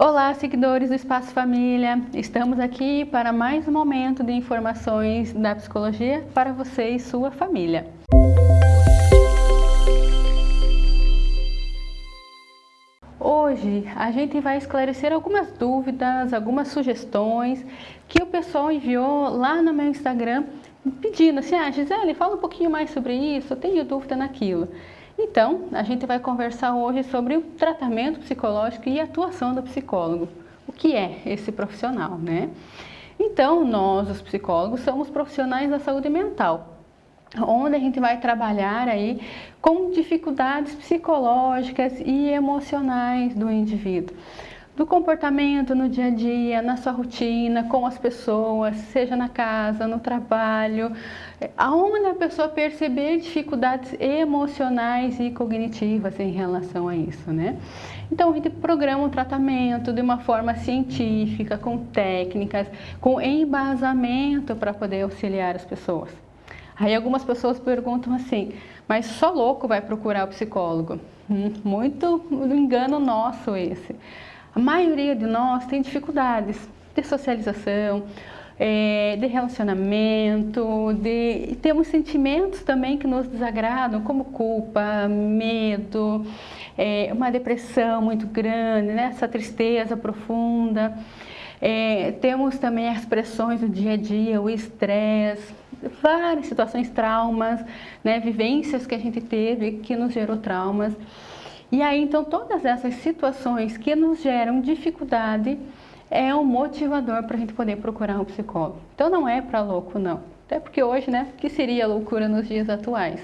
Olá, seguidores do Espaço Família! Estamos aqui para mais um momento de informações da psicologia para você e sua família. Hoje a gente vai esclarecer algumas dúvidas, algumas sugestões que o pessoal enviou lá no meu Instagram pedindo assim, ah Gisele, fala um pouquinho mais sobre isso, eu tenho dúvida naquilo. Então, a gente vai conversar hoje sobre o tratamento psicológico e a atuação do psicólogo. O que é esse profissional, né? Então, nós, os psicólogos, somos profissionais da saúde mental, onde a gente vai trabalhar aí com dificuldades psicológicas e emocionais do indivíduo do comportamento no dia a dia, na sua rotina, com as pessoas, seja na casa, no trabalho, aonde a pessoa perceber dificuldades emocionais e cognitivas em relação a isso, né? Então a gente programa um tratamento de uma forma científica, com técnicas, com embasamento para poder auxiliar as pessoas. Aí algumas pessoas perguntam assim, mas só louco vai procurar o psicólogo? Hum, muito engano nosso esse. A maioria de nós tem dificuldades de socialização, é, de relacionamento, de temos sentimentos também que nos desagradam, como culpa, medo, é, uma depressão muito grande, né? essa tristeza profunda. É, temos também as pressões do dia a dia, o estresse, várias situações, traumas, né? vivências que a gente teve que nos gerou traumas. E aí, então, todas essas situações que nos geram dificuldade é um motivador para a gente poder procurar um psicólogo. Então, não é para louco, não. Até porque hoje, né, que seria loucura nos dias atuais.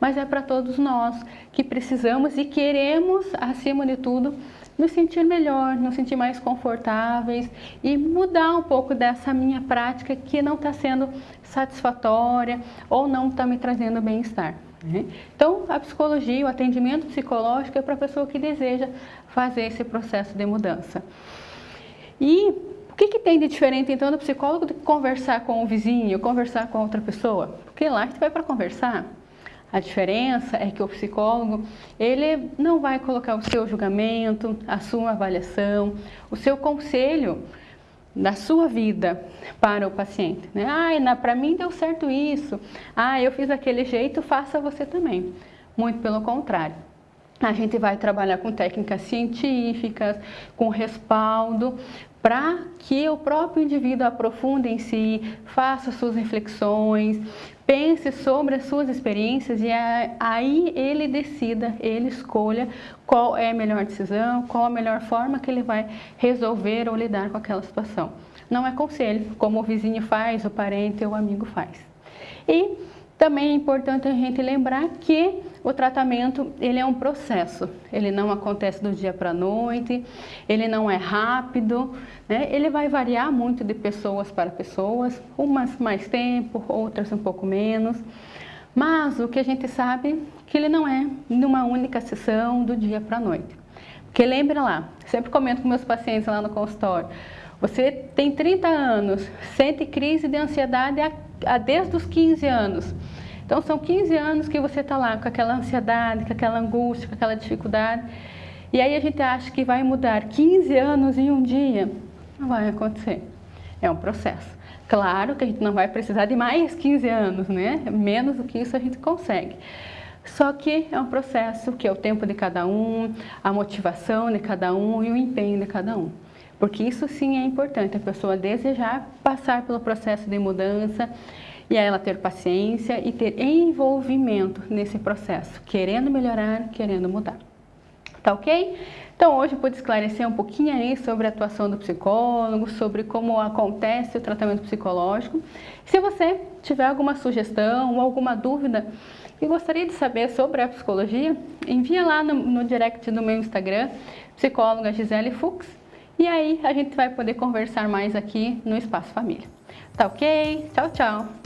Mas é para todos nós que precisamos e queremos, acima de tudo, nos sentir melhor, nos sentir mais confortáveis e mudar um pouco dessa minha prática que não está sendo satisfatória ou não está me trazendo bem-estar. Né? Então, a psicologia, o atendimento psicológico é para a pessoa que deseja fazer esse processo de mudança. E o que, que tem de diferente, então, do psicólogo de conversar com o vizinho, conversar com outra pessoa? Porque lá a gente vai para conversar. A diferença é que o psicólogo, ele não vai colocar o seu julgamento, a sua avaliação, o seu conselho da sua vida para o paciente. Né? Ah, para mim deu certo isso. Ah, eu fiz daquele jeito, faça você também. Muito pelo contrário. A gente vai trabalhar com técnicas científicas, com respaldo, para que o próprio indivíduo aprofunde em si, faça suas reflexões, pense sobre as suas experiências e aí ele decida, ele escolha qual é a melhor decisão, qual a melhor forma que ele vai resolver ou lidar com aquela situação. Não é conselho, como o vizinho faz, o parente ou o amigo faz. E também é importante a gente lembrar que o tratamento ele é um processo, ele não acontece do dia para a noite, ele não é rápido, né? ele vai variar muito de pessoas para pessoas, umas mais tempo, outras um pouco menos, mas o que a gente sabe é que ele não é numa única sessão do dia para a noite. Porque lembra lá, sempre comento com meus pacientes lá no consultório, você tem 30 anos, sente crise de ansiedade a, desde os 15 anos. Então são 15 anos que você está lá com aquela ansiedade, com aquela angústia, com aquela dificuldade. E aí a gente acha que vai mudar 15 anos em um dia. Não vai acontecer. É um processo. Claro que a gente não vai precisar de mais 15 anos, né? Menos do que isso a gente consegue. Só que é um processo que é o tempo de cada um, a motivação de cada um e o empenho de cada um. Porque isso sim é importante, a pessoa desejar passar pelo processo de mudança e ela ter paciência e ter envolvimento nesse processo, querendo melhorar, querendo mudar. Tá ok? Então hoje eu pude esclarecer um pouquinho aí sobre a atuação do psicólogo, sobre como acontece o tratamento psicológico. Se você tiver alguma sugestão ou alguma dúvida e gostaria de saber sobre a psicologia, envia lá no, no direct do meu Instagram, psicóloga Gisele Fux, e aí a gente vai poder conversar mais aqui no Espaço Família. Tá ok? Tchau, tchau!